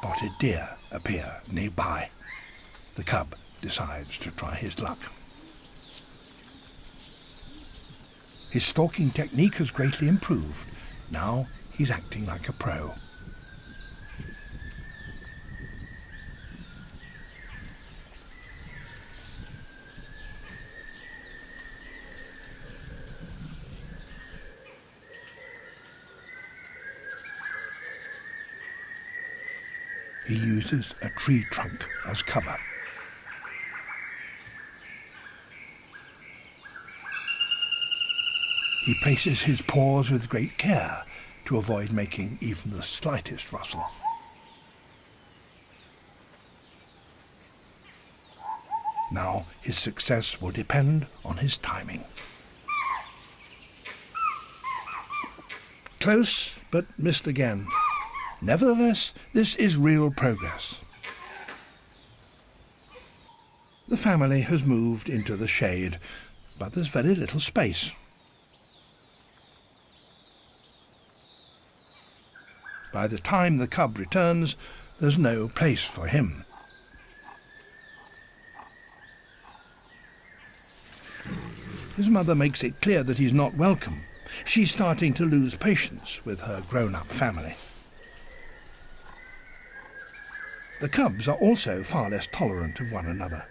spotted deer appear nearby. The cub decides to try his luck. His stalking technique has greatly improved. Now he's acting like a pro. He uses a tree trunk as cover. He places his paws with great care to avoid making even the slightest rustle. Now his success will depend on his timing. Close, but missed again. Nevertheless, this is real progress. The family has moved into the shade, but there's very little space. By the time the cub returns, there's no place for him. His mother makes it clear that he's not welcome. She's starting to lose patience with her grown-up family. The cubs are also far less tolerant of one another.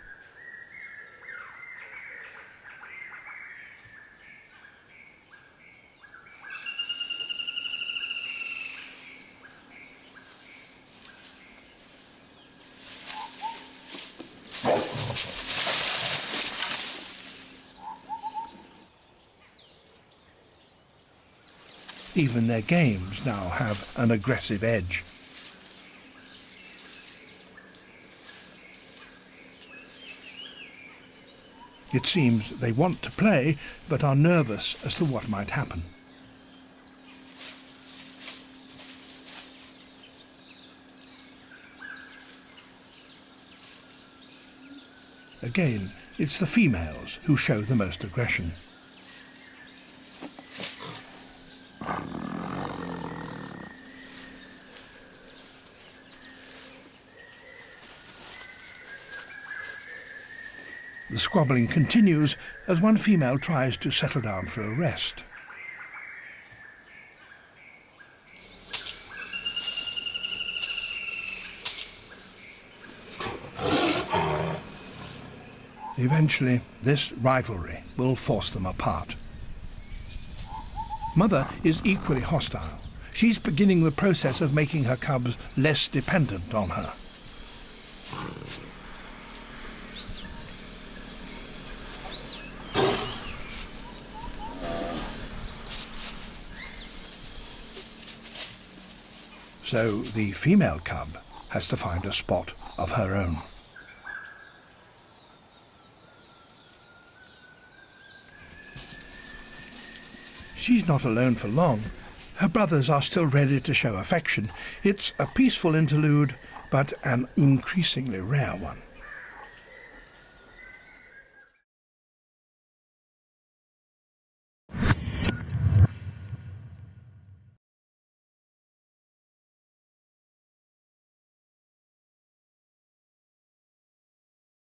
Even their games now have an aggressive edge. It seems they want to play, but are nervous as to what might happen. Again, it's the females who show the most aggression. The squabbling continues as one female tries to settle down for a rest. Eventually, this rivalry will force them apart. Mother is equally hostile. She's beginning the process of making her cubs less dependent on her. So the female cub has to find a spot of her own. She's not alone for long. Her brothers are still ready to show affection. It's a peaceful interlude, but an increasingly rare one.